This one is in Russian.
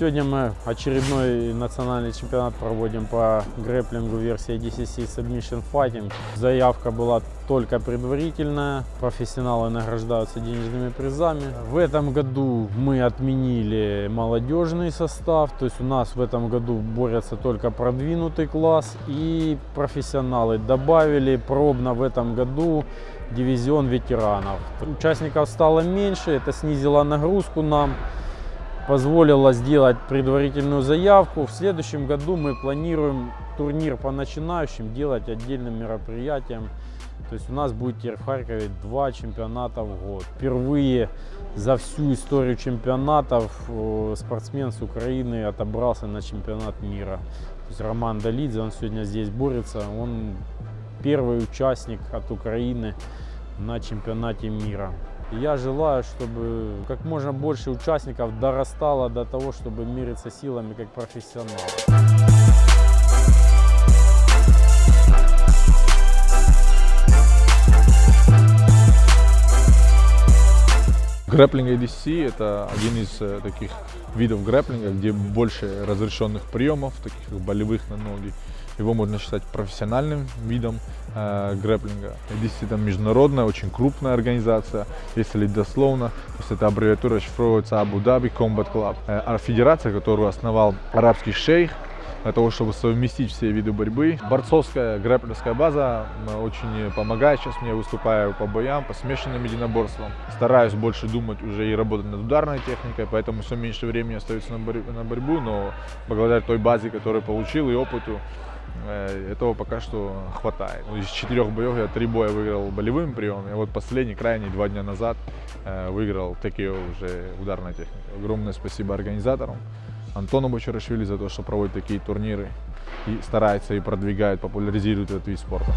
Сегодня мы очередной национальный чемпионат проводим по грэплингу версии DCC Submission Fighting. Заявка была только предварительная. Профессионалы награждаются денежными призами. В этом году мы отменили молодежный состав. То есть у нас в этом году борется только продвинутый класс. И профессионалы добавили пробно в этом году дивизион ветеранов. Участников стало меньше, это снизило нагрузку нам позволило сделать предварительную заявку. В следующем году мы планируем турнир по начинающим делать отдельным мероприятием. То есть у нас будет теперь в Харькове два чемпионата в год. Впервые за всю историю чемпионатов э, спортсмен с Украины отобрался на чемпионат мира. То есть Роман Долидзе, он сегодня здесь борется. Он первый участник от Украины на чемпионате мира. Я желаю, чтобы как можно больше участников дорастало до того, чтобы мериться силами как профессионалы. Грэплинг ADC – это один из э, таких видов грэплинга, где больше разрешенных приемов, таких болевых на ноги. Его можно считать профессиональным видом э, грэплинга. ADC – это международная, очень крупная организация, если дословно. То есть это аббревиатура шифровывается Dhabi Combat Club. Э, а федерация, которую основал арабский шейх, для того, чтобы совместить все виды борьбы. Борцовская грэплерская база очень помогает сейчас мне, выступаю по боям, по смешанным единоборствам. Стараюсь больше думать уже и работать над ударной техникой, поэтому все меньше времени остается на, борь на борьбу, но благодаря той базе, которую получил и опыту, э, этого пока что хватает. Из четырех боев я три боя выиграл болевым приемом, и вот последний, крайний, два дня назад э, выиграл такие уже ударной техникой. Огромное спасибо организаторам. Антону Бочарашвили за то, что проводит такие турниры и старается и продвигает, популяризирует этот вид спорта.